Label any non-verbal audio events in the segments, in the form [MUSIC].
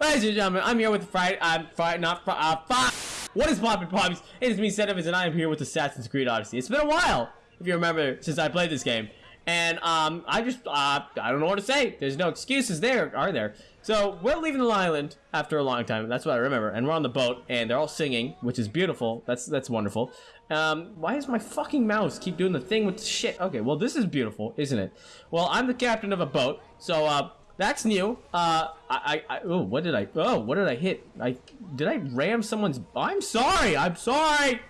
ladies and gentlemen, I'm here with Friday. I'm Friday, not Friday. Uh, Friday. What is poppin' poppies? It is me, Sedevins, and I am here with Assassin's Creed Odyssey. It's been a while, if you remember, since I played this game. And, um, I just, uh, I don't know what to say. There's no excuses there, are there? So, we're leaving the island after a long time. That's what I remember. And we're on the boat, and they're all singing, which is beautiful. That's, that's wonderful. Um, why does my fucking mouse keep doing the thing with the shit? Okay, well, this is beautiful, isn't it? Well, I'm the captain of a boat, so, uh, that's new. Uh, I, I, oh, what did I, oh, what did I hit? I, did I ram someone's, I'm sorry, I'm sorry.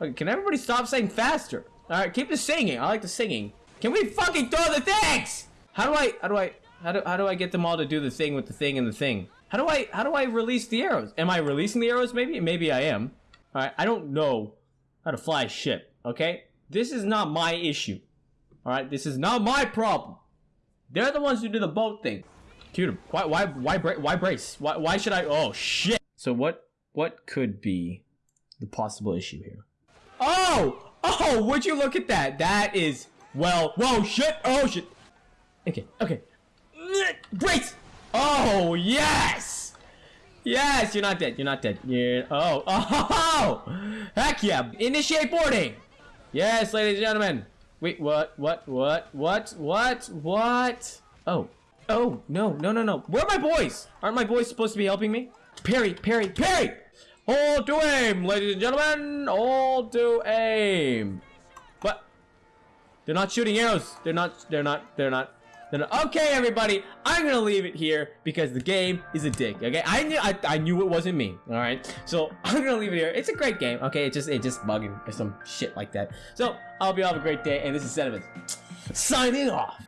Okay, can everybody stop saying faster? All right, keep the singing. I like the singing. Can we fucking throw the things? How do I, how do I, how do, how do I get them all to do the thing with the thing and the thing? How do I, how do I release the arrows? Am I releasing the arrows? Maybe, maybe I am. All right, I don't know how to fly a ship, okay? This is not my issue. All right, this is not my problem. They're the ones who do the boat thing. Dude, why, why, why, bra why brace? Why, why should I? Oh shit! So what, what could be the possible issue here? Oh, oh, would you look at that? That is, well, whoa, shit, oh shit. Okay, okay, brace. Oh yes, yes, you're not dead. You're not dead. You're, oh, [LAUGHS] oh, heck yeah! Initiate boarding. Yes, ladies and gentlemen. Wait, what, what, what, what, what, what? Oh. Oh, no, no, no, no. Where are my boys? Aren't my boys supposed to be helping me? Parry, parry, parry! All to aim, ladies and gentlemen! All to aim! But, They're not shooting arrows. They're not, they're not, they're not, they're not. Okay, everybody, I'm gonna leave it here because the game is a dick, okay? I knew, I, I knew it wasn't me, alright? So, [LAUGHS] I'm gonna leave it here. It's a great game, okay? It just, it just bugging or some shit like that. So, I hope you all have a great day, and this is Sedevins signing off.